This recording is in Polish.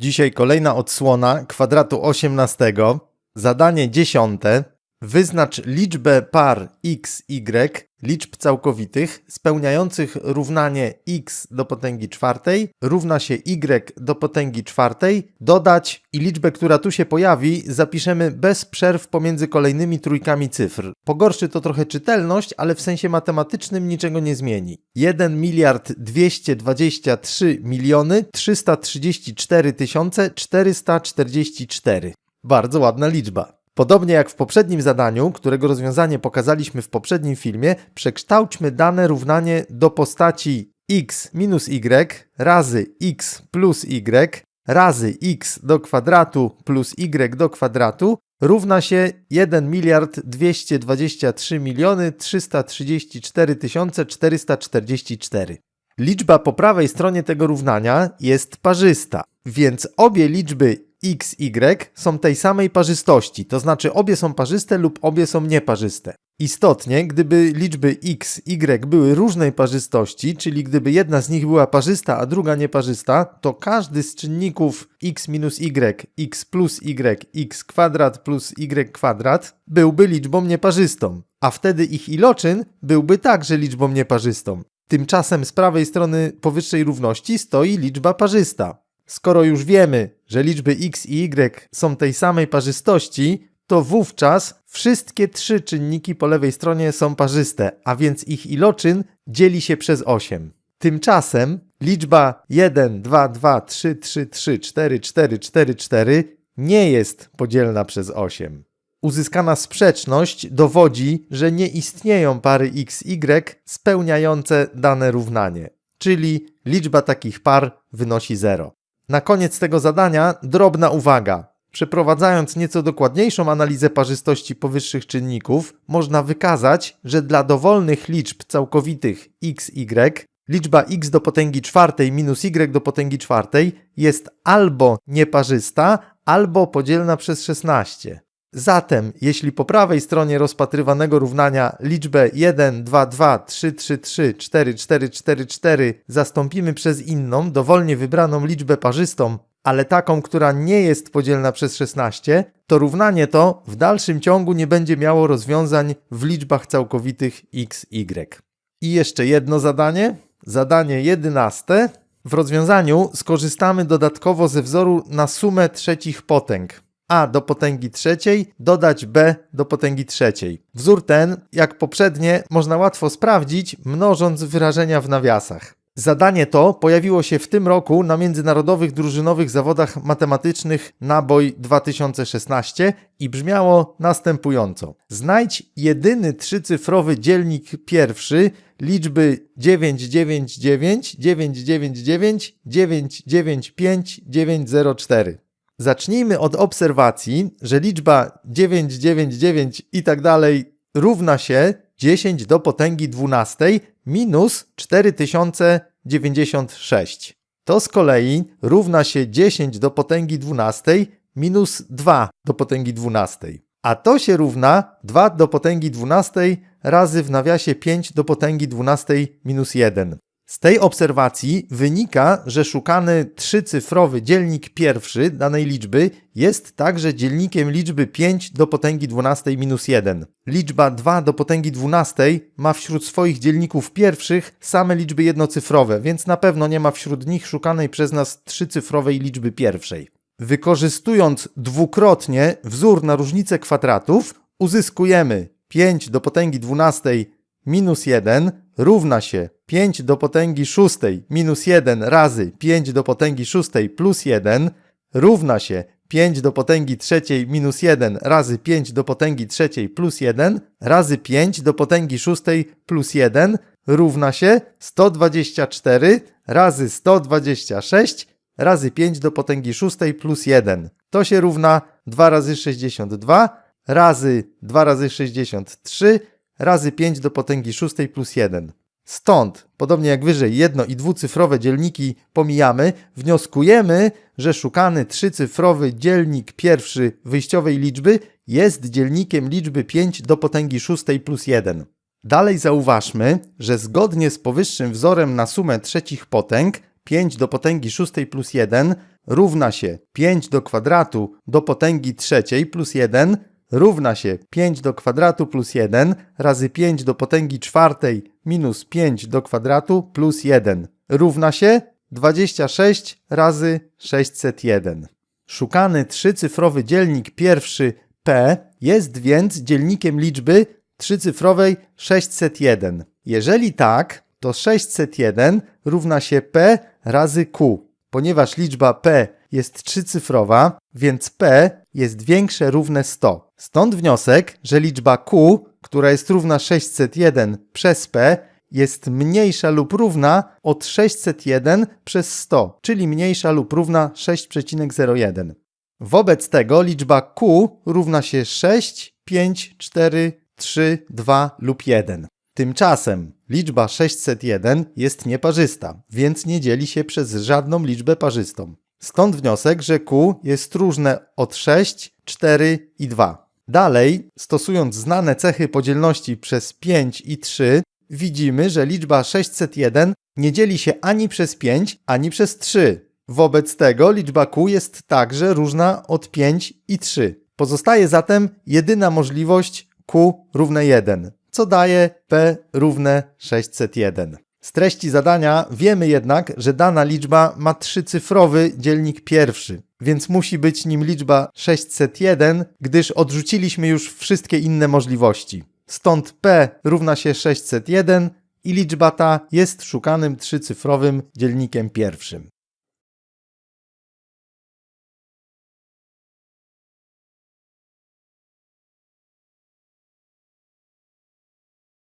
Dzisiaj kolejna odsłona kwadratu 18. Zadanie dziesiąte. Wyznacz liczbę par x, y, liczb całkowitych, spełniających równanie x do potęgi czwartej równa się y do potęgi czwartej, dodać i liczbę, która tu się pojawi, zapiszemy bez przerw pomiędzy kolejnymi trójkami cyfr. Pogorszy to trochę czytelność, ale w sensie matematycznym niczego nie zmieni. 1 miliard 223 miliony 334 tysiące 444. Bardzo ładna liczba. Podobnie jak w poprzednim zadaniu, którego rozwiązanie pokazaliśmy w poprzednim filmie, przekształćmy dane równanie do postaci x minus y razy x plus y razy x do kwadratu plus y do kwadratu równa się 1 miliard 223 miliony 334 tysiące 444. Liczba po prawej stronie tego równania jest parzysta, więc obie liczby x, y są tej samej parzystości, to znaczy obie są parzyste lub obie są nieparzyste. Istotnie, gdyby liczby x, y były różnej parzystości, czyli gdyby jedna z nich była parzysta, a druga nieparzysta, to każdy z czynników x minus y, x plus y, x kwadrat plus y kwadrat byłby liczbą nieparzystą, a wtedy ich iloczyn byłby także liczbą nieparzystą. Tymczasem z prawej strony powyższej równości stoi liczba parzysta. Skoro już wiemy, że liczby x i y są tej samej parzystości, to wówczas wszystkie trzy czynniki po lewej stronie są parzyste, a więc ich iloczyn dzieli się przez 8. Tymczasem liczba 1, 2, 2, 3, 3, 3, 4, 4, 4, 4 nie jest podzielna przez 8. Uzyskana sprzeczność dowodzi, że nie istnieją pary x, y spełniające dane równanie, czyli liczba takich par wynosi 0. Na koniec tego zadania drobna uwaga. Przeprowadzając nieco dokładniejszą analizę parzystości powyższych czynników, można wykazać, że dla dowolnych liczb całkowitych x, y, liczba x do potęgi czwartej minus y do potęgi czwartej jest albo nieparzysta, albo podzielna przez 16. Zatem, jeśli po prawej stronie rozpatrywanego równania liczbę 1, 2, 2, 3, 3, 3, 4, 4, 4, 4 zastąpimy przez inną, dowolnie wybraną liczbę parzystą, ale taką, która nie jest podzielna przez 16, to równanie to w dalszym ciągu nie będzie miało rozwiązań w liczbach całkowitych x, y. I jeszcze jedno zadanie. Zadanie 11. W rozwiązaniu skorzystamy dodatkowo ze wzoru na sumę trzecich potęg a do potęgi trzeciej dodać b do potęgi trzeciej. Wzór ten, jak poprzednie, można łatwo sprawdzić, mnożąc wyrażenia w nawiasach. Zadanie to pojawiło się w tym roku na międzynarodowych drużynowych zawodach matematycznych Naboj 2016 i brzmiało następująco. Znajdź jedyny trzycyfrowy dzielnik pierwszy liczby 999 999 995 904. Zacznijmy od obserwacji, że liczba 999 i tak dalej równa się 10 do potęgi 12 minus 4096. To z kolei równa się 10 do potęgi 12 minus 2 do potęgi 12. A to się równa 2 do potęgi 12 razy w nawiasie 5 do potęgi 12 minus 1. Z tej obserwacji wynika, że szukany trzycyfrowy dzielnik pierwszy danej liczby jest także dzielnikiem liczby 5 do potęgi 12 minus 1. Liczba 2 do potęgi 12 ma wśród swoich dzielników pierwszych same liczby jednocyfrowe, więc na pewno nie ma wśród nich szukanej przez nas trzycyfrowej liczby pierwszej. Wykorzystując dwukrotnie wzór na różnicę kwadratów, uzyskujemy 5 do potęgi 12 minus 1 równa się 5 do potęgi szóstej minus 1 razy 5 do potęgi szóstej plus 1 równa się 5 do potęgi trzeciej minus 1 razy 5 do potęgi trzeciej plus 1 razy 5 do potęgi szóstej plus 1 równa się 124 razy 126 razy 5 do potęgi szóstej plus 1. To się równa 2 razy 62 razy 2 razy 63 razy 5 do potęgi szóstej plus 1. Stąd, podobnie jak wyżej, jedno i dwucyfrowe dzielniki pomijamy, wnioskujemy, że szukany trzycyfrowy dzielnik pierwszy wyjściowej liczby jest dzielnikiem liczby 5 do potęgi szóstej plus 1. Dalej zauważmy, że zgodnie z powyższym wzorem na sumę trzecich potęg, 5 do potęgi szóstej plus 1 równa się 5 do kwadratu do potęgi trzeciej plus 1 równa się 5 do kwadratu plus 1 razy 5 do potęgi czwartej minus 5 do kwadratu plus 1 równa się 26 razy 601. Szukany trzycyfrowy dzielnik pierwszy p jest więc dzielnikiem liczby trzycyfrowej 601. Jeżeli tak, to 601 równa się p razy q. Ponieważ liczba p jest trzycyfrowa, więc p jest większe równe 100. Stąd wniosek, że liczba q, która jest równa 601 przez p, jest mniejsza lub równa od 601 przez 100, czyli mniejsza lub równa 6,01. Wobec tego liczba q równa się 6, 5, 4, 3, 2 lub 1. Tymczasem liczba 601 jest nieparzysta, więc nie dzieli się przez żadną liczbę parzystą. Stąd wniosek, że q jest różne od 6, 4 i 2. Dalej, stosując znane cechy podzielności przez 5 i 3, widzimy, że liczba 601 nie dzieli się ani przez 5, ani przez 3. Wobec tego liczba q jest także różna od 5 i 3. Pozostaje zatem jedyna możliwość q równe 1, co daje p równe 601. Z treści zadania wiemy jednak, że dana liczba ma trzycyfrowy dzielnik pierwszy, więc musi być nim liczba 601, gdyż odrzuciliśmy już wszystkie inne możliwości. Stąd p równa się 601 i liczba ta jest szukanym trzycyfrowym dzielnikiem pierwszym.